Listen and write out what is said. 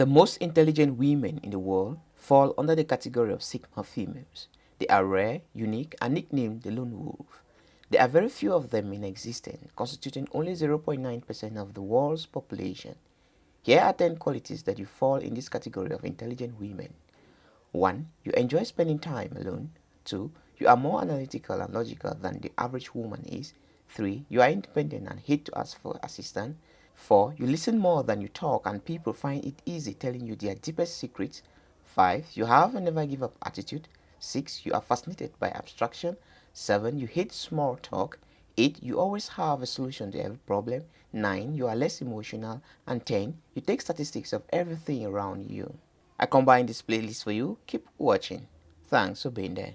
The most intelligent women in the world fall under the category of Sigma females. They are rare, unique, and nicknamed the Lone Wolf. There are very few of them in existence, constituting only 0.9% of the world's population. Here are 10 qualities that you fall in this category of intelligent women. 1. You enjoy spending time alone. 2. You are more analytical and logical than the average woman is. 3. You are independent and hate to ask for assistance. 4. You listen more than you talk and people find it easy telling you their deepest secrets. 5. You have a never give up attitude. 6. You are fascinated by abstraction. 7. You hate small talk. 8. You always have a solution to every problem. 9. You are less emotional. And 10. You take statistics of everything around you. I combine this playlist for you. Keep watching. Thanks for being there.